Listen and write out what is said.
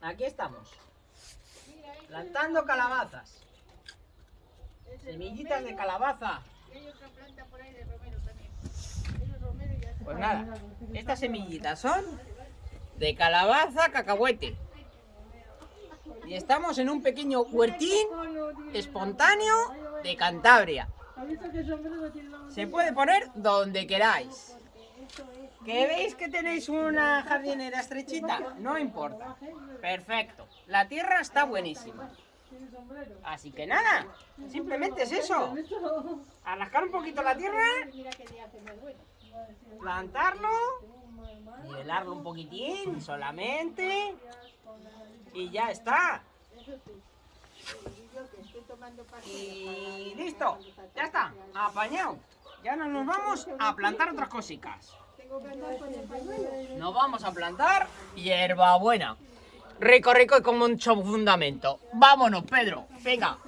aquí estamos. Plantando calabazas. Semillitas de calabaza. Pues nada, estas semillitas son de calabaza cacahuete. Y estamos en un pequeño huertín espontáneo de Cantabria. Se puede poner donde queráis. ¿Que veis que tenéis una jardinera estrechita? No importa. Perfecto. La tierra está buenísima. Así que nada, simplemente es eso. Arrascar un poquito la tierra, plantarlo, nivelarlo un poquitín solamente y ya está. Y listo, ya está, apañado. Ya no nos vamos a plantar otras cositas. Nos vamos a plantar hierbabuena. Rico, rico y con mucho fundamento. Vámonos, Pedro. Venga,